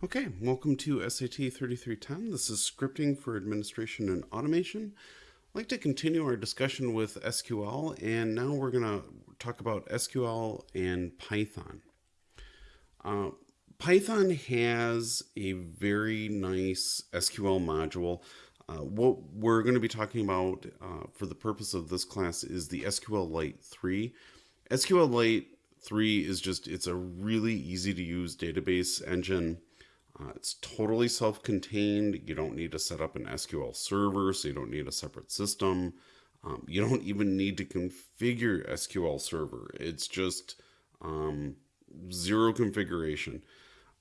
Okay, welcome to SAT 3310. This is scripting for administration and automation. I'd like to continue our discussion with SQL, and now we're going to talk about SQL and Python. Uh, Python has a very nice SQL module. Uh, what we're going to be talking about uh, for the purpose of this class is the SQLite 3. SQLite 3 is just, it's a really easy to use database engine uh, it's totally self-contained. You don't need to set up an SQL server, so you don't need a separate system. Um, you don't even need to configure SQL Server. It's just um, zero configuration.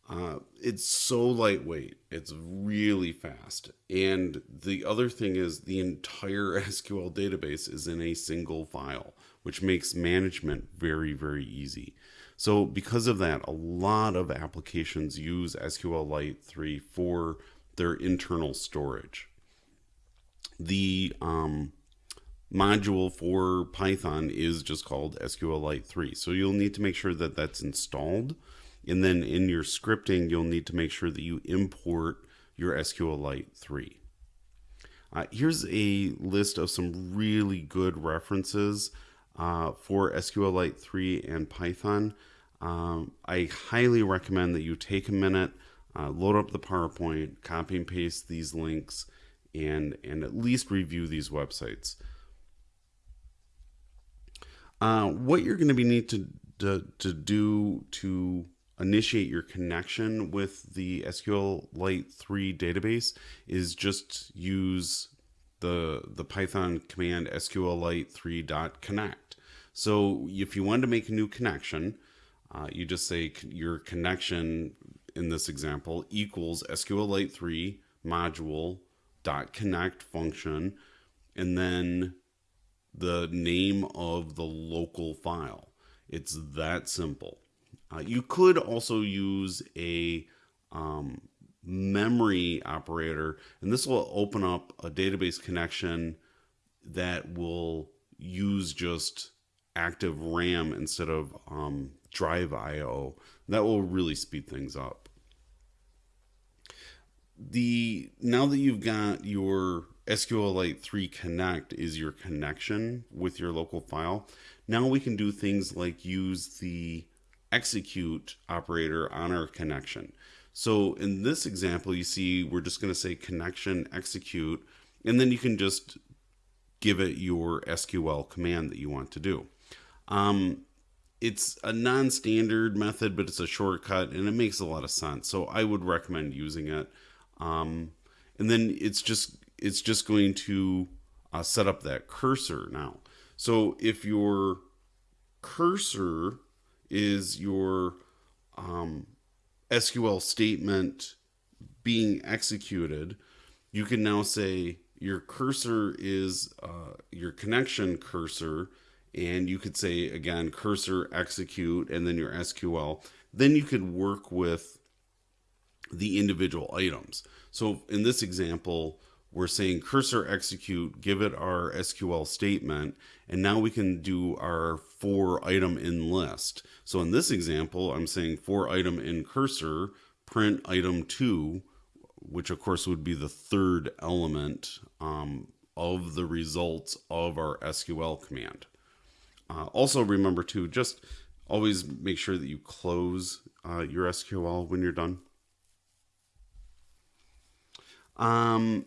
Uh, it's so lightweight. It's really fast. And the other thing is the entire SQL database is in a single file, which makes management very, very easy. So because of that, a lot of applications use SQLite 3 for their internal storage. The um, module for Python is just called SQLite 3. So you'll need to make sure that that's installed. And then in your scripting, you'll need to make sure that you import your SQLite 3. Uh, here's a list of some really good references uh, for SQLite 3 and Python. Um, I highly recommend that you take a minute, uh, load up the PowerPoint, copy and paste these links, and, and at least review these websites. Uh, what you're going to be need to, to, to do to initiate your connection with the SQLite 3 database is just use the the Python command sqlite3.connect. So if you want to make a new connection, uh, you just say your connection in this example equals SQLite 3 module dot connect function and then the name of the local file. It's that simple. Uh, you could also use a um, memory operator, and this will open up a database connection that will use just active RAM instead of um, drive IO. That will really speed things up. The now that you've got your SQLite 3 Connect is your connection with your local file. Now we can do things like use the execute operator on our connection. So in this example, you see we're just going to say connection execute, and then you can just give it your SQL command that you want to do. Um, it's a non-standard method, but it's a shortcut and it makes a lot of sense. So I would recommend using it. Um, and then it's just it's just going to uh, set up that cursor now. So if your cursor is your um, SQL statement being executed, you can now say your cursor is uh, your connection cursor and you could say again cursor execute and then your SQL then you could work with the individual items. So in this example we're saying cursor execute give it our SQL statement and now we can do our for item in list. So in this example I'm saying for item in cursor print item 2 which of course would be the third element um, of the results of our SQL command uh, also remember to just always make sure that you close uh, your SQL when you're done. Um,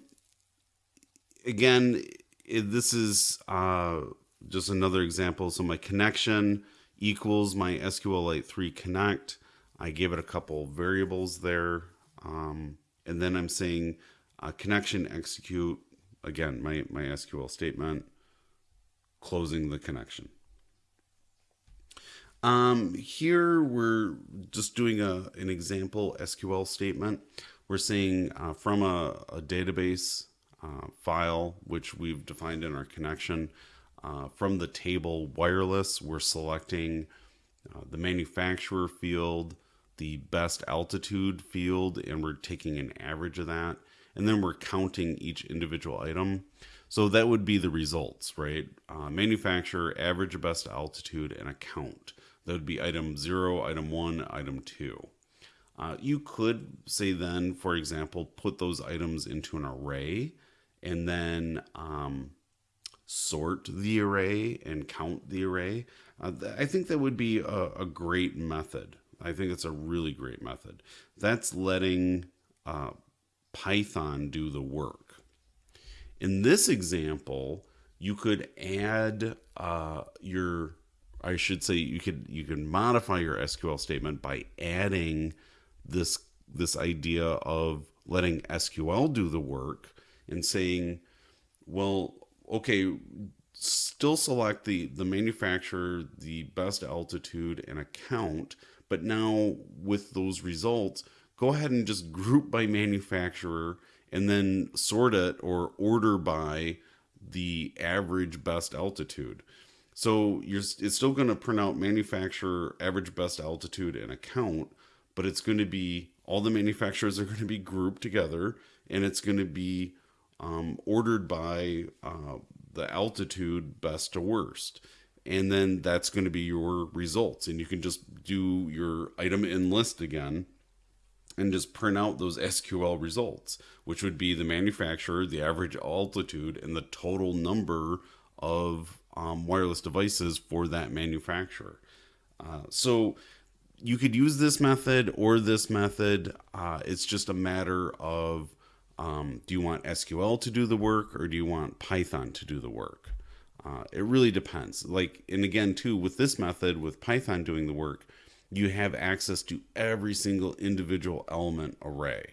again, it, this is uh, just another example. So my connection equals my SQLite 3 connect. I gave it a couple variables there. Um, and then I'm saying uh, connection execute, again, my, my SQL statement, closing the connection. Um, here we're just doing a, an example SQL statement. We're saying uh, from a, a database uh, file, which we've defined in our connection, uh, from the table wireless, we're selecting uh, the manufacturer field, the best altitude field, and we're taking an average of that. And then we're counting each individual item. So that would be the results, right? Uh, manufacturer, average best altitude, and a count. That would be item zero, item one, item two. Uh, you could say then, for example, put those items into an array and then um, sort the array and count the array. Uh, I think that would be a, a, great method. I think it's a really great method. That's letting uh, Python do the work. In this example, you could add uh, your I should say you could you can modify your SQL statement by adding this this idea of letting SQL do the work and saying, well, okay, still select the the manufacturer, the best altitude and account, but now with those results, go ahead and just group by manufacturer and then sort it or order by the average best altitude. So you're it's still going to print out manufacturer, average best altitude, and account, but it's going to be all the manufacturers are going to be grouped together, and it's going to be um, ordered by uh, the altitude best to worst. And then that's going to be your results. And you can just do your item in list again and just print out those SQL results, which would be the manufacturer, the average altitude, and the total number of um, wireless devices for that manufacturer. Uh, so you could use this method or this method. Uh, it's just a matter of um, do you want SQL to do the work or do you want Python to do the work? Uh, it really depends. Like, and again, too, with this method, with Python doing the work, you have access to every single individual element array,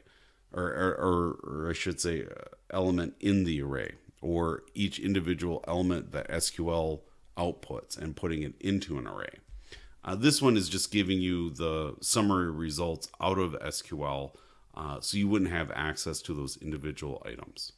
or, or, or, or I should say, uh, element in the array or each individual element that SQL outputs and putting it into an array. Uh, this one is just giving you the summary results out of SQL uh, so you wouldn't have access to those individual items.